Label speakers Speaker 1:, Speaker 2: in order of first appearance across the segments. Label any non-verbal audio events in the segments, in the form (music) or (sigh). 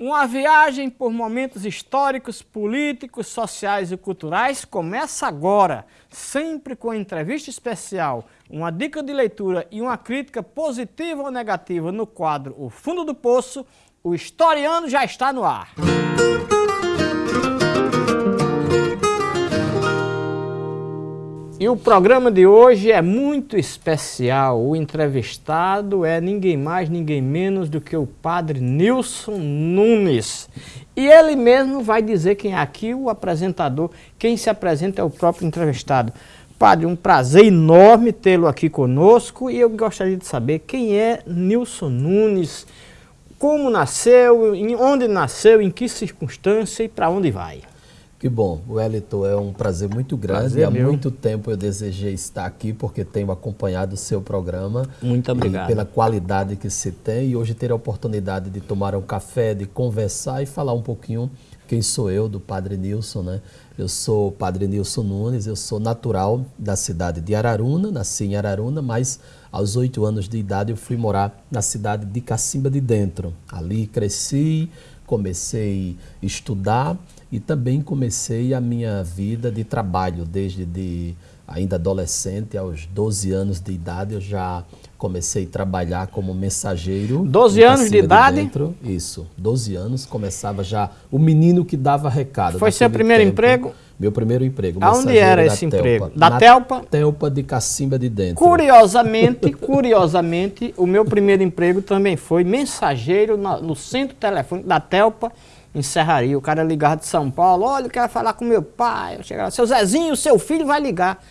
Speaker 1: Uma viagem por momentos históricos, políticos, sociais e culturais começa agora, sempre com entrevista especial, uma dica de leitura e uma crítica positiva ou negativa no quadro O Fundo do Poço, o historiano já está no ar. E o programa de hoje é muito especial. O entrevistado é ninguém mais, ninguém menos do que o padre Nilson Nunes. E ele mesmo vai dizer quem é aqui o apresentador. Quem se apresenta é o próprio entrevistado. Padre, um prazer enorme tê-lo aqui conosco e eu gostaria de saber quem é Nilson Nunes, como nasceu, onde nasceu, em que circunstância e para onde vai.
Speaker 2: Que bom, Wellington, é um prazer muito grande. Prazer Há meu. muito tempo eu desejei estar aqui porque tenho acompanhado o seu programa.
Speaker 1: Muito obrigado.
Speaker 2: pela qualidade que se tem e hoje ter a oportunidade de tomar um café, de conversar e falar um pouquinho quem sou eu, do Padre Nilson, né? Eu sou o Padre Nilson Nunes, eu sou natural da cidade de Araruna, nasci em Araruna, mas aos oito anos de idade eu fui morar na cidade de Cacimba de Dentro. Ali cresci, comecei a estudar e também comecei a minha vida de trabalho desde de ainda adolescente, aos 12 anos de idade, eu já comecei a trabalhar como mensageiro.
Speaker 1: 12 anos de idade?
Speaker 2: dentro. Isso, 12 anos, começava já o menino que dava recado.
Speaker 1: Foi seu primeiro tempo. emprego?
Speaker 2: Meu primeiro emprego.
Speaker 1: Aonde era esse Telpa. emprego? Da Na Telpa?
Speaker 2: Telpa de Cacimba de Dentro.
Speaker 1: Curiosamente, (laughs) curiosamente, o meu primeiro emprego também foi mensageiro no centro telefônico da Telpa, em Serraria. O cara ligava de São Paulo, olha, eu quero falar com meu pai. Eu chegava, seu Zezinho, seu filho vai ligar.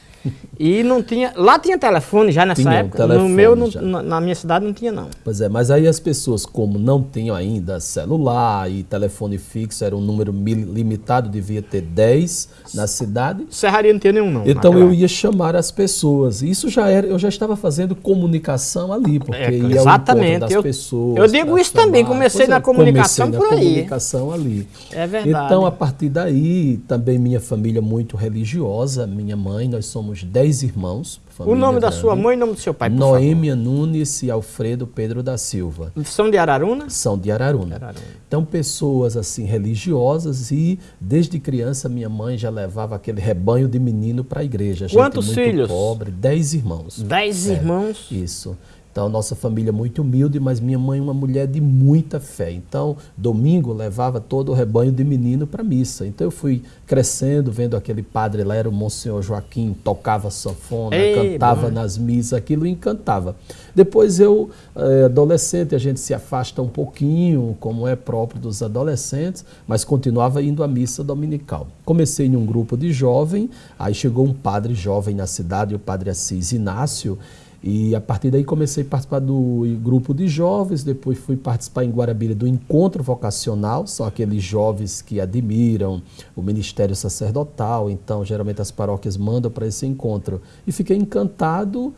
Speaker 1: E não tinha. Lá tinha telefone já nessa tinha época. no meu, no, na minha cidade, não tinha, não.
Speaker 2: Pois é, mas aí as pessoas, como não tinham ainda celular e telefone fixo, era um número limitado, devia ter 10 na cidade.
Speaker 1: Serraria não tinha nenhum, não.
Speaker 2: Então eu ia chamar as pessoas. Isso já era, eu já estava fazendo comunicação ali, porque é, ia
Speaker 1: exatamente.
Speaker 2: das
Speaker 1: eu,
Speaker 2: pessoas.
Speaker 1: Eu digo isso chamar. também, comecei pois na é, comunicação comecei por
Speaker 2: na aí. comunicação ali.
Speaker 1: É verdade.
Speaker 2: Então, a partir daí, também minha família muito religiosa, minha mãe, nós somos 10 dez irmãos.
Speaker 1: O nome da sua mãe e o nome do seu pai, por
Speaker 2: Noêmia favor. Nunes e Alfredo Pedro da Silva.
Speaker 1: São de Araruna?
Speaker 2: São de Araruna. Araruna. Então, pessoas assim religiosas e desde criança minha mãe já levava aquele rebanho de menino para a igreja.
Speaker 1: Quantos filhos?
Speaker 2: pobre, dez irmãos.
Speaker 1: Dez é, irmãos?
Speaker 2: Isso. Então, nossa família é muito humilde, mas minha mãe é uma mulher de muita fé. Então, domingo levava todo o rebanho de menino para missa. Então, eu fui crescendo, vendo aquele padre lá, era o Monsenhor Joaquim, tocava sanfona, Ei, cantava bom. nas missas, aquilo encantava. Depois eu, é, adolescente, a gente se afasta um pouquinho, como é próprio dos adolescentes, mas continuava indo à missa dominical. Comecei em um grupo de jovem, aí chegou um padre jovem na cidade, o padre Assis Inácio, e a partir daí comecei a participar do grupo de jovens, depois fui participar em Guarabira do encontro vocacional, são aqueles jovens que admiram o ministério sacerdotal, então geralmente as paróquias mandam para esse encontro. E fiquei encantado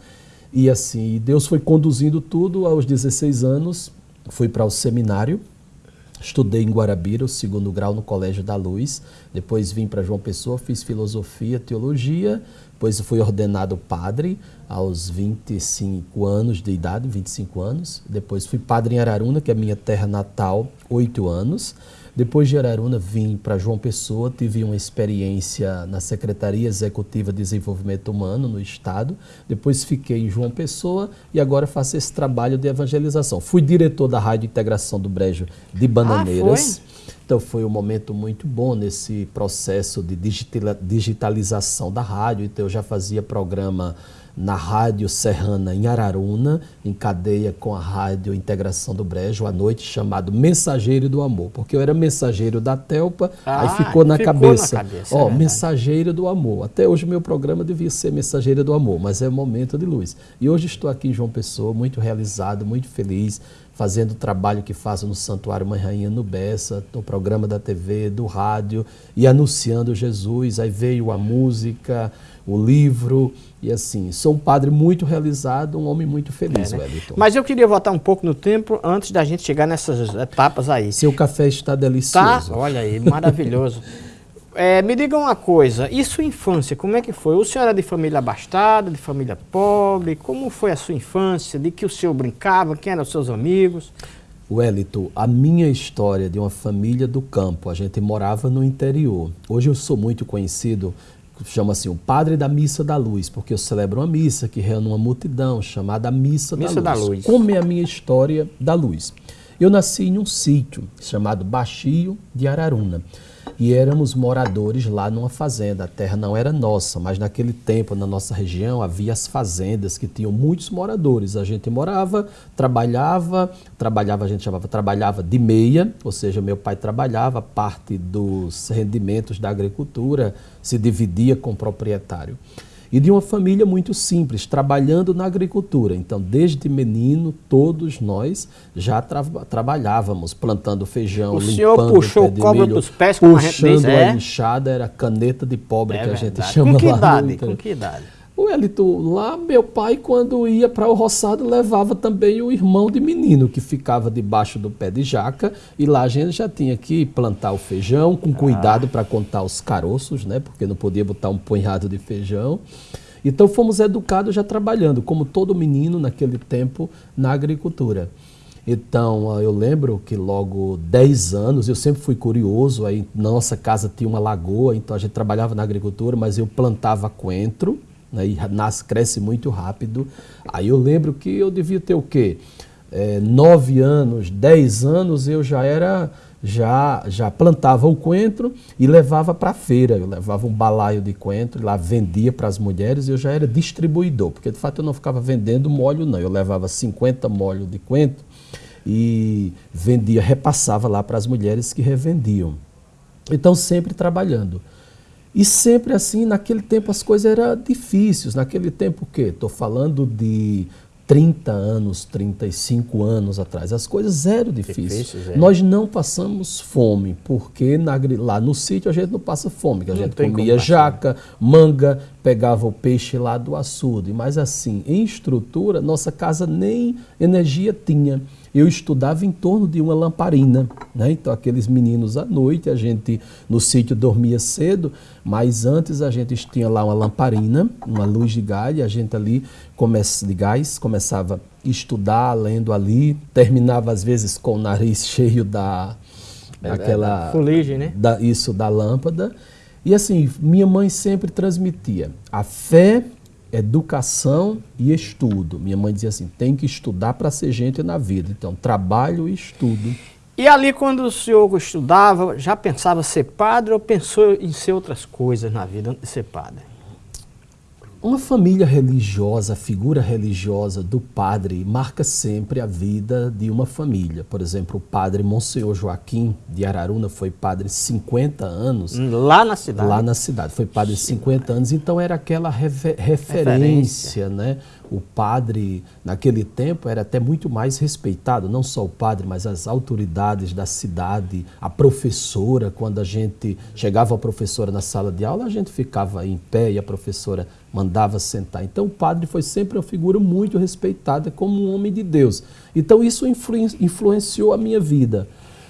Speaker 2: e assim, Deus foi conduzindo tudo aos 16 anos, fui para o seminário, Estudei em Guarabira, o segundo grau no Colégio da Luz. Depois vim para João Pessoa, fiz filosofia, teologia. Depois fui ordenado padre aos 25 anos de idade, 25 anos. Depois fui padre em Araruna, que é a minha terra natal, 8 anos. Depois de Araruna, vim para João Pessoa, tive uma experiência na Secretaria Executiva de Desenvolvimento Humano no Estado. Depois fiquei em João Pessoa e agora faço esse trabalho de evangelização. Fui diretor da Rádio Integração do Brejo de Bananeiras. Ah, então foi um momento muito bom nesse processo de digitalização da rádio. Então eu já fazia programa na Rádio Serrana em Araruna, em cadeia com a Rádio Integração do Brejo, à noite, chamado Mensageiro do Amor, porque eu era mensageiro da Telpa, ah, aí ficou na ficou cabeça. Na cabeça Ó, é Mensageiro do Amor. Até hoje meu programa devia ser Mensageiro do Amor, mas é um momento de luz. E hoje estou aqui em João Pessoa, muito realizado, muito feliz, fazendo o trabalho que faço no Santuário Mãe Rainha no Bessa, no programa da TV, do rádio, e anunciando Jesus. Aí veio a música, o livro, e assim, sou um padre muito realizado, um homem muito feliz, é, né? Wellington.
Speaker 1: Mas eu queria voltar um pouco no tempo antes da gente chegar nessas etapas aí.
Speaker 2: Seu café está delicioso.
Speaker 1: Tá, olha aí, maravilhoso. (laughs) É, me diga uma coisa, e sua infância, como é que foi? O senhor era de família abastada, de família pobre? Como foi a sua infância? De que o senhor brincava? Quem eram os seus amigos?
Speaker 2: Wellington, a minha história de uma família do campo, a gente morava no interior. Hoje eu sou muito conhecido, chama assim, o padre da Missa da Luz, porque eu celebro uma missa que reúne uma multidão chamada Missa,
Speaker 1: missa
Speaker 2: da,
Speaker 1: Luz.
Speaker 2: da Luz. Como é a minha história da luz? Eu nasci em um sítio chamado Baixio de Araruna e éramos moradores lá numa fazenda. A terra não era nossa, mas naquele tempo, na nossa região, havia as fazendas que tinham muitos moradores. A gente morava, trabalhava, trabalhava, a gente chamava, trabalhava de meia, ou seja, meu pai trabalhava, parte dos rendimentos da agricultura se dividia com o proprietário e de uma família muito simples, trabalhando na agricultura. Então, desde menino, todos nós já tra trabalhávamos, plantando feijão,
Speaker 1: o
Speaker 2: limpando
Speaker 1: senhor puxou o cobra
Speaker 2: milho,
Speaker 1: dos pés, como
Speaker 2: puxando
Speaker 1: a gente diz,
Speaker 2: a
Speaker 1: é?
Speaker 2: enxada, era caneta de pobre
Speaker 1: É
Speaker 2: que a gente
Speaker 1: verdade.
Speaker 2: chama
Speaker 1: Com que
Speaker 2: lá
Speaker 1: idade? Com que idade?
Speaker 2: O Elito, lá meu pai, quando ia para o roçado, levava também o irmão de menino, que ficava debaixo do pé de jaca, e lá a gente já tinha que plantar o feijão, com cuidado para contar os caroços, né? Porque não podia botar um punhado de feijão. Então fomos educados já trabalhando, como todo menino naquele tempo, na agricultura. Então, ah, eu lembro que logo 10 anos, eu sempre fui curioso, aí na nossa casa tinha uma lagoa, então a gente trabalhava na agricultura, mas eu plantava coentro, né, e nasce, cresce muito rápido. Aí eu lembro que eu devia ter o quê? É, 9 anos, 10 anos, eu já era já, já plantava o coentro e levava para a feira. Eu levava um balaio de coentro, lá vendia para as mulheres e eu já era distribuidor, porque de fato eu não ficava vendendo molho, não. Eu levava 50 molhos de coentro e vendia, repassava lá para as mulheres que revendiam. Então, sempre trabalhando. E sempre assim, naquele tempo as coisas eram difíceis. Naquele tempo o quê? Estou falando de 30 anos, 35 anos atrás. As coisas eram difíceis.
Speaker 1: Difíceis, é.
Speaker 2: Nós não passamos fome, porque na lá no sítio a gente não passa fome, que a
Speaker 1: Não
Speaker 2: gente comia jaca, manga, pegava o peixe lá do açude. Mas assim, em estrutura, nossa casa nem energia tinha. Eu estudava em torno de uma lamparina, né? Então aqueles meninos à noite, a gente no sítio dormia cedo, mas antes a gente tinha lá uma lamparina, uma luz de gás, e a gente ali começa de gás, começava a estudar, lendo ali, terminava às vezes com o nariz (laughs) cheio da daquela
Speaker 1: da fuligem, né?
Speaker 2: da- isso da lâmpada. E assim, minha mãe sempre transmitia a fé, educação e estudo. Minha mãe dizia assim: tem que estudar para ser gente na vida. Então, trabalho e estudo.
Speaker 1: E ali, quando o senhor estudava, já pensava ser padre ou pensou em ser outras coisas na vida antes de ser padre?
Speaker 2: Uma família religiosa, a figura religiosa do padre marca sempre a vida de uma família. Por exemplo, o padre Monsenhor Joaquim de Araruna foi padre 50 anos.
Speaker 1: Lá na cidade?
Speaker 2: Lá na cidade, foi padre 50 anos, então era aquela refe- referência, né? O padre, naquele tempo, era até muito mais respeitado, não só o padre, mas as autoridades da cidade, a professora, quando a gente chegava a professora na sala de aula, a gente ficava em pé e a professora mandava sentar. Então o padre foi sempre uma figura muito respeitada como um homem de Deus. Então isso influen- influenciou a minha vida.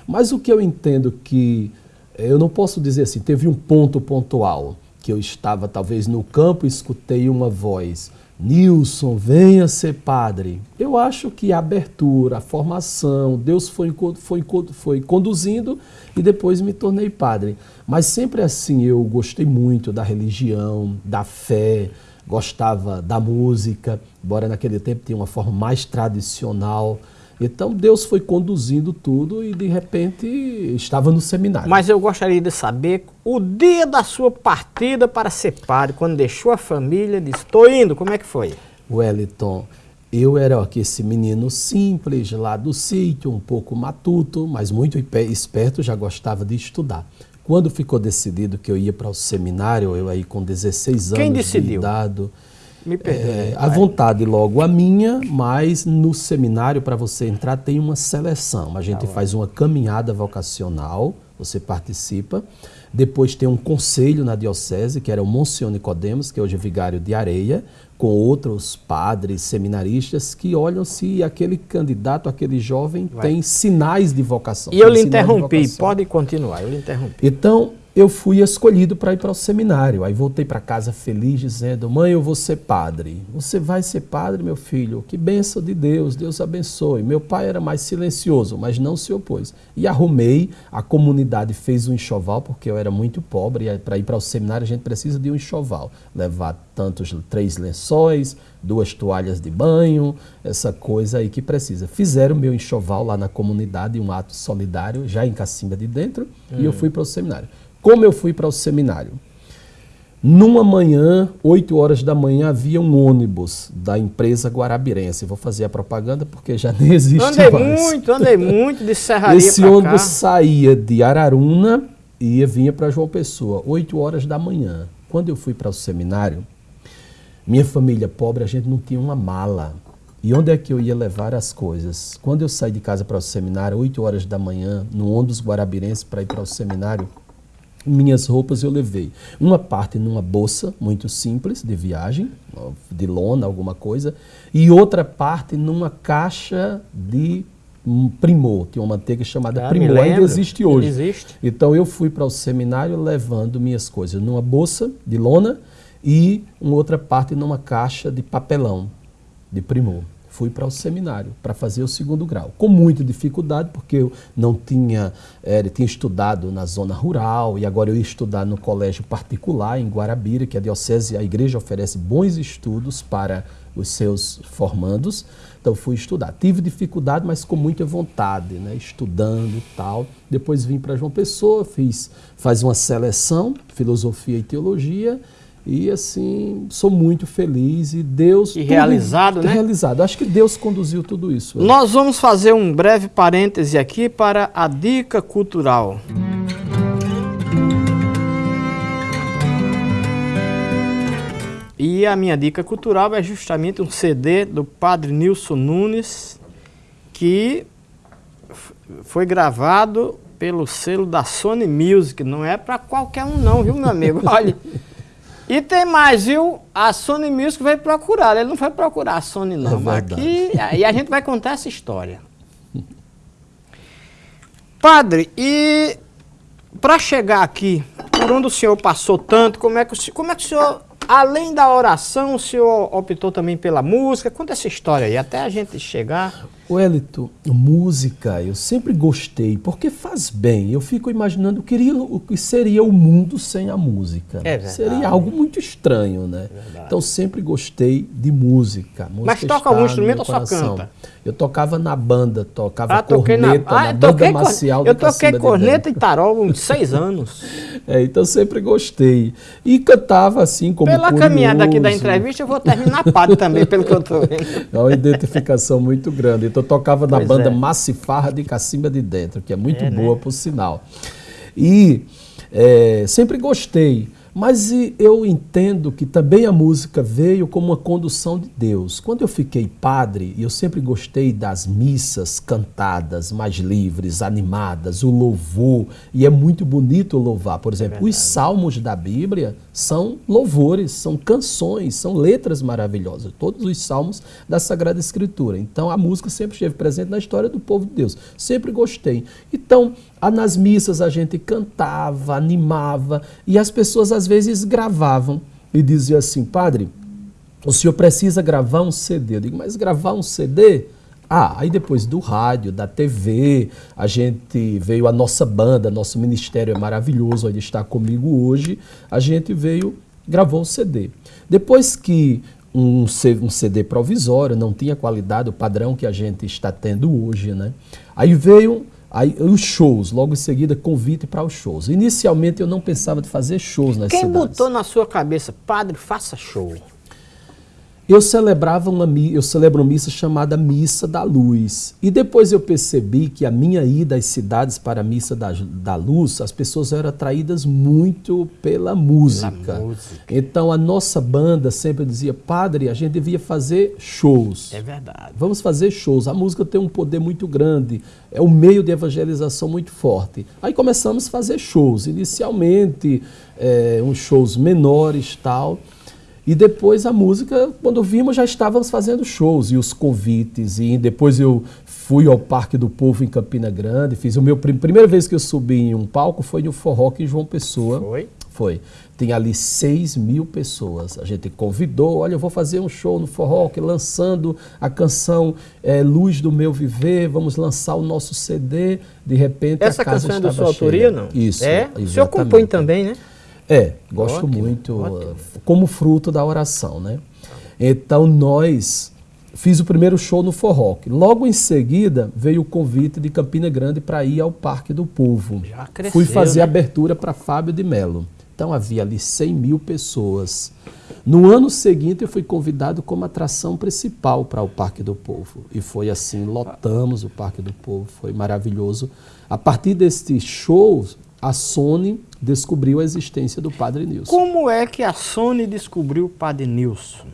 Speaker 2: Mas o que eu entendo que eu não posso dizer assim, teve um ponto pontual que eu estava talvez no campo e escutei uma voz, Nilson, venha ser padre. Eu acho que a abertura, a formação, Deus foi, foi, foi conduzindo e depois me tornei padre. Mas sempre assim, eu gostei muito da religião, da fé, gostava da música, embora naquele tempo tinha uma forma mais tradicional. Então Deus foi conduzindo tudo e de repente estava no seminário.
Speaker 1: Mas eu gostaria de saber o dia da sua partida para ser padre, quando deixou a família, disse, estou indo, como é que foi?
Speaker 2: Wellington, eu era aqui esse menino simples lá do sítio, um pouco matuto, mas muito esperto, já gostava de estudar. Quando ficou decidido que eu ia para o seminário, eu aí com 16 anos
Speaker 1: Quem
Speaker 2: de
Speaker 1: decidiu?
Speaker 2: idade,
Speaker 1: Me perdoe.
Speaker 2: É, a vontade logo a minha, mas no seminário para você entrar tem uma seleção. A gente faz uma caminhada vocacional, você participa. Depois tem um conselho na diocese, que era o Monsenhor Nicodemos, que hoje é vigário de Areia, com outros padres, seminaristas, que olham se aquele candidato, aquele jovem,
Speaker 1: Vai.
Speaker 2: tem sinais de vocação.
Speaker 1: E eu lhe interrompi, pode continuar, eu lhe interrompi.
Speaker 2: Então, eu fui escolhido para ir para o seminário. Aí voltei para casa feliz, dizendo: Mãe, eu vou ser padre. Você vai ser padre, meu filho? Que bênção de Deus, Deus abençoe. Meu pai era mais silencioso, mas não se opôs. E arrumei, a comunidade fez um enxoval, porque eu era muito pobre, e para ir para o seminário a gente precisa de um enxoval. Levar tantos, três lençóis, duas toalhas de banho, essa coisa aí que precisa. Fizeram meu enxoval lá na comunidade, um ato solidário, já em Cacimba de Dentro, hum. e eu hum. fui para o seminário. Como eu fui para o seminário? Numa manhã, 8 horas da manhã, havia um ônibus da empresa Guarabirense. Vou fazer a propaganda porque já nem existe
Speaker 1: andei mais. Andei muito, andei muito de Serraria
Speaker 2: Esse ônibus cá. saía de Araruna e vinha para João Pessoa, 8 horas da manhã. Quando eu fui para o seminário, minha família pobre, a gente não tinha uma mala. E onde é que eu ia levar as coisas? Quando eu saí de casa para o seminário, 8 horas da manhã, no ônibus Guarabirense para ir para o seminário, minhas roupas eu levei uma parte numa bolsa muito simples de viagem, de lona, alguma coisa, e outra parte numa caixa de primor, tinha uma manteiga chamada ah, primor, ainda existe hoje.
Speaker 1: Existe.
Speaker 2: Então eu fui para o seminário levando minhas coisas numa bolsa de lona e uma outra parte numa caixa de papelão de primor fui para o seminário para fazer o segundo grau, com muita dificuldade, porque eu não tinha, é, tinha estudado na zona rural e agora eu ia estudar no colégio particular em Guarabira, que a diocese, a igreja oferece bons estudos para os seus formandos. Então fui estudar. Tive dificuldade, mas com muita vontade, né? estudando e tal. Depois vim para João Pessoa, fiz faz uma seleção, filosofia e teologia e assim, sou muito feliz e Deus.
Speaker 1: E realizado, né?
Speaker 2: Realizado. Acho que Deus conduziu tudo isso.
Speaker 1: Nós vamos fazer um breve parêntese aqui para a dica cultural. E a minha dica cultural é justamente um CD do Padre Nilson Nunes, que foi gravado pelo selo da Sony Music. Não é para qualquer um não, viu, meu amigo? (laughs) Olha. E tem mais, viu? A Sony Music veio procurar. Ele não foi procurar a Sony, não. É aqui, e a gente vai contar essa história. (laughs) Padre, e para chegar aqui, por onde o senhor passou tanto, como é que o, como é que o senhor, além da oração, o senhor optou também pela música? Conta essa história aí, até a gente chegar.
Speaker 2: Wellington, música, eu sempre gostei, porque faz bem. Eu fico imaginando queria, o que seria o mundo sem a música.
Speaker 1: É
Speaker 2: seria algo muito estranho, né? É então sempre gostei de música. música
Speaker 1: Mas toca algum instrumento ou só canta?
Speaker 2: Eu tocava na banda, tocava ah, corneta na, ah, na banda marcial
Speaker 1: Eu toquei corneta e tarol uns seis (laughs) anos.
Speaker 2: É, então sempre gostei. E cantava assim como
Speaker 1: Pela curioso. caminhada aqui da entrevista, eu vou terminar padre também, pelo que eu estou vendo. (laughs)
Speaker 2: É uma identificação muito grande. Então eu tocava na pois banda é. Massifarra de Cacimba de Dentro, que é muito é, boa, né? por sinal. E é, sempre gostei. Mas eu entendo que também a música veio como uma condução de Deus. Quando eu fiquei padre, eu sempre gostei das missas cantadas, mais livres, animadas, o louvor, e é muito bonito louvar. Por exemplo, é os salmos da Bíblia são louvores, são canções, são letras maravilhosas, todos os salmos da Sagrada Escritura. Então a música sempre esteve presente na história do povo de Deus. Sempre gostei. Então, nas missas a gente cantava, animava, e as pessoas às vezes gravavam e diziam assim: Padre, o senhor precisa gravar um CD. Eu digo, mas gravar um CD? Ah, aí depois do rádio, da TV, a gente veio a nossa banda, nosso ministério é maravilhoso, ele está comigo hoje. A gente veio, gravou o CD. Depois que um, um CD provisório, não tinha qualidade, o padrão que a gente está tendo hoje, né? Aí veio Aí, os shows, logo em seguida, convite para os shows. Inicialmente eu não pensava de fazer shows nas
Speaker 1: Quem
Speaker 2: cidades.
Speaker 1: Quem botou na sua cabeça, padre, faça show?
Speaker 2: Eu celebrava uma eu celebro uma missa chamada Missa da Luz. E depois eu percebi que a minha ida às cidades para a Missa da, da Luz, as pessoas eram atraídas muito pela música. pela música. Então a nossa banda sempre dizia, padre, a gente devia fazer shows.
Speaker 1: É verdade.
Speaker 2: Vamos fazer shows. A música tem um poder muito grande, é um meio de evangelização muito forte. Aí começamos a fazer shows. Inicialmente, é, uns shows menores tal. E depois a música, quando vimos, já estávamos fazendo shows e os convites. E depois eu fui ao Parque do Povo em Campina Grande, fiz o meu primeira vez que eu subi em um palco foi no Forró em João Pessoa.
Speaker 1: Foi?
Speaker 2: Foi. Tem ali 6 mil pessoas. A gente convidou, olha, eu vou fazer um show no Forró, lançando a canção é, Luz do Meu Viver, vamos lançar o nosso CD. De repente
Speaker 1: Essa
Speaker 2: a casa
Speaker 1: canção é da sua autoria, não?
Speaker 2: Isso.
Speaker 1: É?
Speaker 2: exatamente.
Speaker 1: O senhor compõe também, né?
Speaker 2: É, gosto
Speaker 1: Ótimo,
Speaker 2: muito,
Speaker 1: ótimo.
Speaker 2: como fruto da oração, né? Então nós fiz o primeiro show no Forró. Logo em seguida veio o convite de Campina Grande para ir ao Parque do Povo.
Speaker 1: Já cresceu,
Speaker 2: Fui fazer
Speaker 1: né?
Speaker 2: abertura para Fábio de Melo. Então havia ali 100 mil pessoas. No ano seguinte eu fui convidado como atração principal para o Parque do Povo. E foi assim, lotamos o Parque do Povo, foi maravilhoso. A partir deste show, a Sony descobriu a existência do Padre Nilson.
Speaker 1: Como é que a Sony descobriu o Padre Nilson?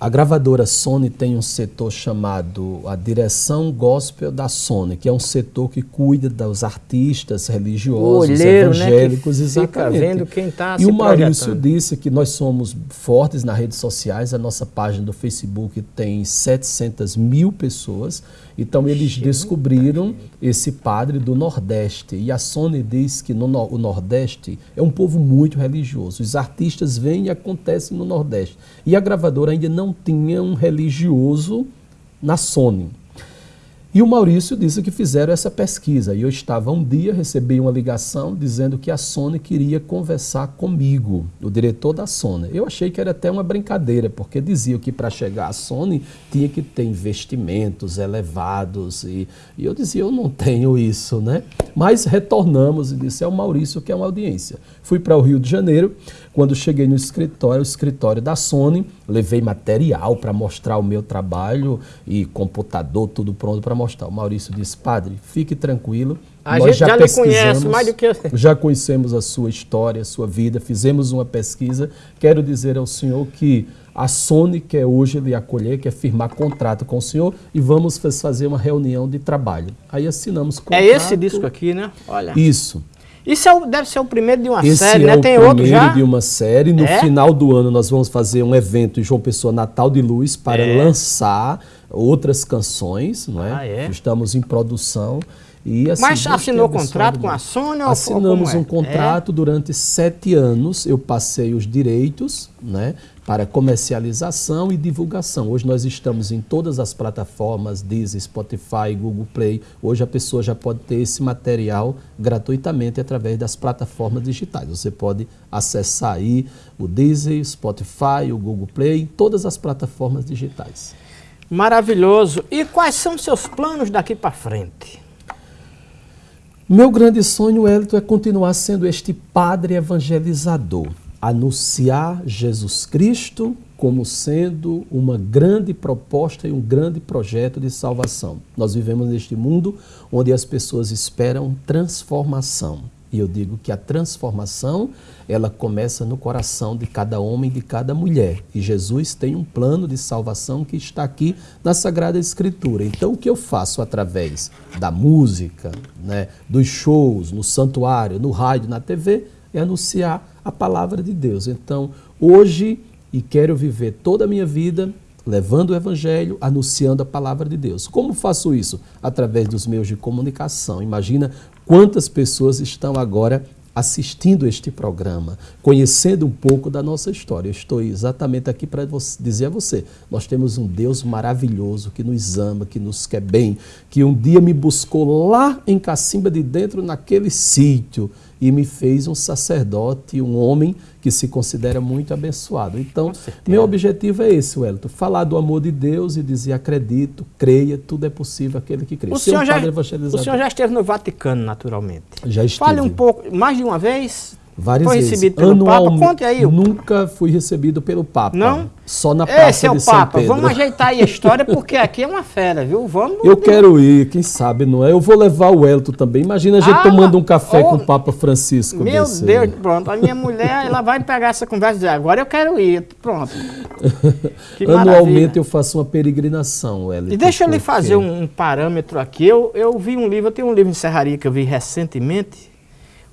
Speaker 2: A gravadora Sony tem um setor chamado a Direção Gospel da Sony, que é um setor que cuida dos artistas religiosos,
Speaker 1: olheiro,
Speaker 2: evangélicos,
Speaker 1: né, que fica
Speaker 2: exatamente.
Speaker 1: vendo quem está
Speaker 2: E o Maurício
Speaker 1: projetando.
Speaker 2: disse que nós somos fortes nas redes sociais, a nossa página do Facebook tem 700 mil pessoas, então eles descobriram esse padre do Nordeste. E a Sony diz que no, no- o Nordeste é um povo muito religioso. Os artistas vêm e acontecem no Nordeste. E a gravadora ainda não tinha um religioso na Sony. E o Maurício disse que fizeram essa pesquisa. E eu estava um dia, recebi uma ligação dizendo que a Sony queria conversar comigo, o diretor da Sony. Eu achei que era até uma brincadeira, porque diziam que para chegar à Sony tinha que ter investimentos elevados. E, e eu dizia, eu não tenho isso, né? Mas retornamos e disse, é o Maurício que é uma audiência. Fui para o Rio de Janeiro. Quando cheguei no escritório, o escritório da Sony, levei material para mostrar o meu trabalho e computador, tudo pronto para mostrar. O Maurício disse, padre, fique tranquilo.
Speaker 1: A
Speaker 2: nós
Speaker 1: gente já lhe
Speaker 2: pesquisamos,
Speaker 1: conhece mais do que eu. (laughs)
Speaker 2: Já conhecemos a sua história, a sua vida, fizemos uma pesquisa. Quero dizer ao senhor que a Sony quer hoje lhe acolher, quer firmar contrato com o senhor e vamos faz- fazer uma reunião de trabalho. Aí assinamos
Speaker 1: É
Speaker 2: contrato.
Speaker 1: esse disco aqui, né? Olha.
Speaker 2: Isso.
Speaker 1: Isso é o- deve ser o primeiro de uma
Speaker 2: Esse
Speaker 1: série,
Speaker 2: é
Speaker 1: né? Tem outro
Speaker 2: primeiro
Speaker 1: já?
Speaker 2: de uma série. No
Speaker 1: É?
Speaker 2: final do ano nós vamos fazer um evento em João Pessoa Natal de Luz para
Speaker 1: É.
Speaker 2: lançar outras canções, não é?
Speaker 1: Ah, é?
Speaker 2: Estamos em produção. E, assim,
Speaker 1: Mas assinou contrato com a
Speaker 2: muito.
Speaker 1: Sony ou
Speaker 2: Assinamos
Speaker 1: é?
Speaker 2: um contrato durante sete anos. Eu passei os direitos né, para comercialização e divulgação. Hoje nós estamos em todas as plataformas, Deezer, Spotify, Google Play. Hoje a pessoa já pode ter esse material gratuitamente através das plataformas digitais. Você pode acessar aí o Deezer, Spotify, o Google Play, todas as plataformas digitais.
Speaker 1: Maravilhoso. E quais são seus planos daqui para frente?
Speaker 2: Meu grande sonho, Elton, é continuar sendo este padre evangelizador, anunciar Jesus Cristo como sendo uma grande proposta e um grande projeto de salvação. Nós vivemos neste mundo onde as pessoas esperam transformação. E eu digo que a transformação, ela começa no coração de cada homem de cada mulher. E Jesus tem um plano de salvação que está aqui na Sagrada Escritura. Então, o que eu faço através da música, né, dos shows, no santuário, no rádio, na TV, é anunciar a palavra de Deus. Então, hoje, e quero viver toda a minha vida levando o evangelho, anunciando a palavra de Deus. Como faço isso? Através dos meios de comunicação. Imagina quantas pessoas estão agora assistindo este programa, conhecendo um pouco da nossa história. Eu estou exatamente aqui para dizer a você: nós temos um Deus maravilhoso que nos ama, que nos quer bem, que um dia me buscou lá em Cacimba de Dentro, naquele sítio, e me fez um sacerdote, um homem que se considera muito abençoado. Então, meu objetivo é esse, Wellington: falar do amor de Deus e dizer acredito, creia, tudo é possível aquele que crê.
Speaker 1: O
Speaker 2: Ser um
Speaker 1: senhor, já, o senhor já esteve no Vaticano, naturalmente.
Speaker 2: Já estive.
Speaker 1: Fale um pouco, mais de uma vez.
Speaker 2: Várias
Speaker 1: Foi
Speaker 2: vezes.
Speaker 1: recebido pelo Papa? Conte aí.
Speaker 2: Nunca fui recebido pelo Papa.
Speaker 1: Não?
Speaker 2: Só na praça
Speaker 1: Esse é o
Speaker 2: de São
Speaker 1: Papa.
Speaker 2: Pedro.
Speaker 1: Vamos ajeitar aí a história, porque aqui é uma fera, viu? Vamos.
Speaker 2: Eu quero ir, quem sabe, não é? Eu vou levar o Elton também. Imagina a gente
Speaker 1: Ah,
Speaker 2: tomando um café
Speaker 1: oh,
Speaker 2: com o Papa Francisco.
Speaker 1: Meu
Speaker 2: desse.
Speaker 1: Deus, pronto. A minha mulher, ela vai pegar essa conversa e dizer, agora eu quero ir. Pronto. (laughs)
Speaker 2: Anualmente eu faço uma peregrinação, Wellington.
Speaker 1: E deixa eu lhe fazer um, um parâmetro aqui. Eu, eu vi um livro, eu tenho um livro em serraria que eu vi recentemente.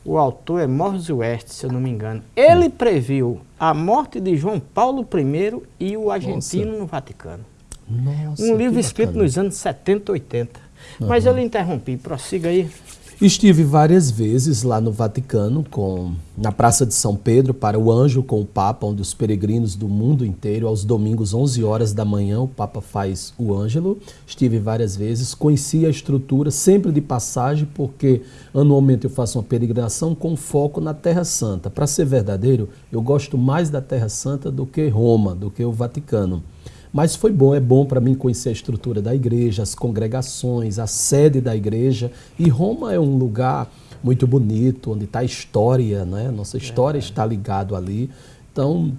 Speaker 1: O autor é Morris West, se eu não me engano. Ele previu a morte de João Paulo I e o argentino Nossa. no Vaticano. Nossa, um livro escrito nos anos 70, 80. Uhum. Mas eu lhe interrompi, prossiga aí.
Speaker 2: Estive várias vezes lá no Vaticano, com, na Praça de São Pedro, para o Anjo com o Papa, onde os peregrinos do mundo inteiro, aos domingos, 11 horas da manhã, o Papa faz o Ângelo. Estive várias vezes, conheci a estrutura, sempre de passagem, porque anualmente eu faço uma peregrinação com foco na Terra Santa. Para ser verdadeiro, eu gosto mais da Terra Santa do que Roma, do que o Vaticano. Mas foi bom, é bom para mim conhecer a estrutura da igreja, as congregações, a sede da igreja. E Roma é um lugar muito bonito, onde está a história, né? Nossa história é. está ligado ali. Então,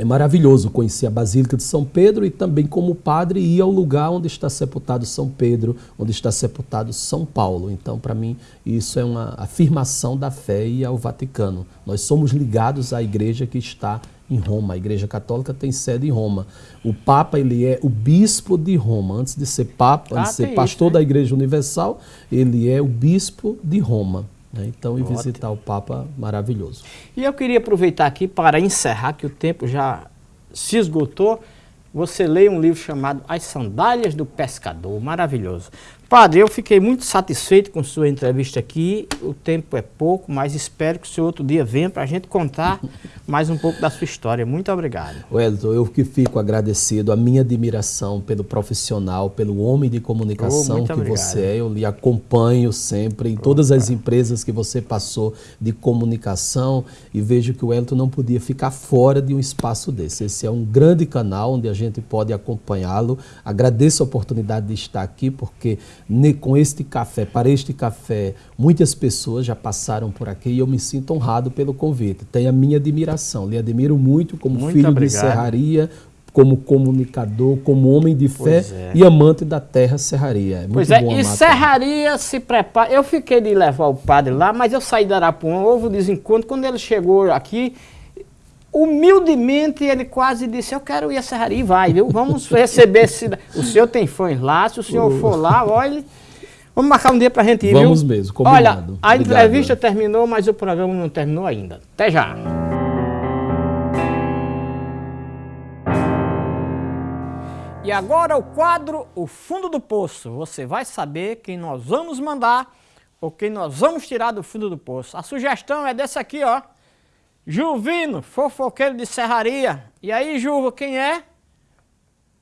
Speaker 2: é maravilhoso conhecer a Basílica de São Pedro e também como padre ir ao lugar onde está sepultado São Pedro, onde está sepultado São Paulo. Então, para mim, isso é uma afirmação da fé e ao Vaticano. Nós somos ligados à igreja que está em Roma. A Igreja Católica tem sede em Roma. O Papa ele é o bispo de Roma. Antes de ser Papa, ah, antes de ser pastor isso, né? da Igreja Universal, ele é o bispo de Roma. Né? Então, ir visitar o Papa, maravilhoso.
Speaker 1: E eu queria aproveitar aqui para encerrar, que o tempo já se esgotou. Você lê um livro chamado As Sandálias do Pescador, maravilhoso. Padre, eu fiquei muito satisfeito com sua entrevista aqui. O tempo é pouco, mas espero que o senhor outro dia venha para a gente contar (laughs) mais um pouco da sua história. Muito obrigado.
Speaker 2: Wellington, eu que fico agradecido. A minha admiração pelo profissional, pelo homem de comunicação oh, que obrigado. você é. Eu lhe acompanho sempre em todas as empresas que você passou de comunicação e vejo que o Wellington não podia ficar fora de um espaço desse. Esse é um grande canal onde a gente pode acompanhá-lo. Agradeço a oportunidade de estar aqui, porque com este café, para este café, muitas pessoas já passaram por aqui e eu me sinto honrado pelo convite. Tem a minha admiração, lhe admiro muito como muito filho obrigado. de serraria, como comunicador, como homem de fé é. e amante da terra serraria.
Speaker 1: É muito pois é, e serraria se prepara. Eu fiquei de levar o padre lá, mas eu saí da Arapuã, houve um desencontro. Quando ele chegou aqui, humildemente ele quase disse, eu quero ir à serraria e vai, viu? Vamos receber esse... O senhor tem fãs lá, se o senhor for lá, olha... Vamos marcar um dia pra gente ir,
Speaker 2: Vamos viu? mesmo, combinado.
Speaker 1: Olha, a Obrigado. entrevista terminou, mas o programa não terminou ainda. Até já. E agora o quadro O Fundo do Poço. Você vai saber quem nós vamos mandar ou quem nós vamos tirar do fundo do poço. A sugestão é dessa aqui, ó. Juvino, fofoqueiro de serraria. E aí, Juvo, quem é?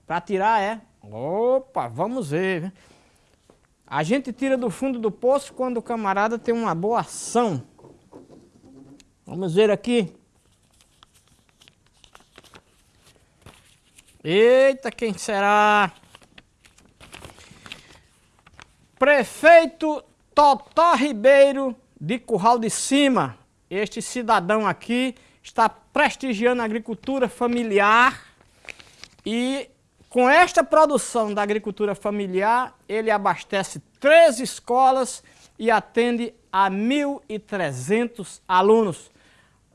Speaker 1: Para tirar é. Opa, vamos ver. A gente tira do fundo do poço quando o camarada tem uma boa ação. Vamos ver aqui. Eita, quem será? Prefeito Totó Ribeiro de Curral de Cima este cidadão aqui está prestigiando a agricultura familiar e com esta produção da agricultura familiar, ele abastece três escolas e atende a 1.300 alunos.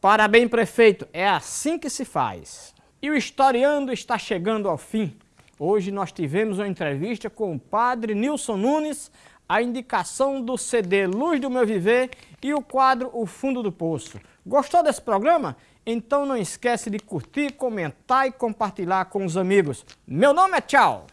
Speaker 1: Parabéns, prefeito, é assim que se faz. E o Historiando está chegando ao fim. Hoje nós tivemos uma entrevista com o padre Nilson Nunes, a indicação do CD Luz do Meu Viver e o quadro O Fundo do Poço. Gostou desse programa? Então não esquece de curtir, comentar e compartilhar com os amigos. Meu nome é Tchau!